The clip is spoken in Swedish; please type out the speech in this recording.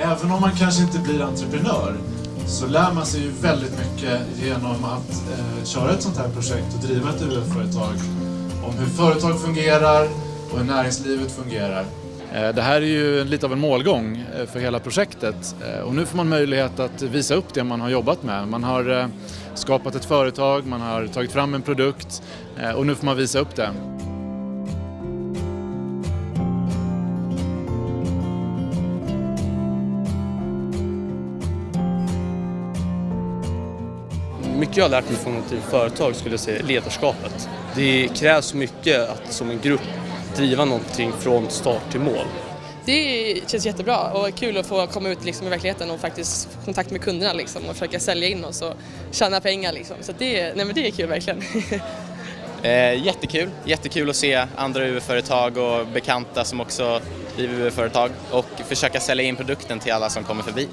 Även om man kanske inte blir entreprenör så lär man sig ju väldigt mycket genom att eh, köra ett sånt här projekt och driva ett UF-företag. Om hur företag fungerar och hur näringslivet fungerar. Eh, det här är ju lite av en målgång eh, för hela projektet eh, och nu får man möjlighet att visa upp det man har jobbat med. Man har skapat ett företag, man har tagit fram en produkt och nu får man visa upp det. Mycket jag har lärt mig från ett företag skulle jag säga ledarskapet. Det krävs mycket att som en grupp driva någonting från start till mål. Det känns jättebra och kul att få komma ut liksom i verkligheten och faktiskt få kontakt med kunderna liksom och försöka sälja in oss och tjäna pengar. Liksom. Så det, nej men det är kul verkligen. Eh, jättekul, jättekul att se andra UV-företag och bekanta som också driver UV-företag och försöka sälja in produkten till alla som kommer förbi.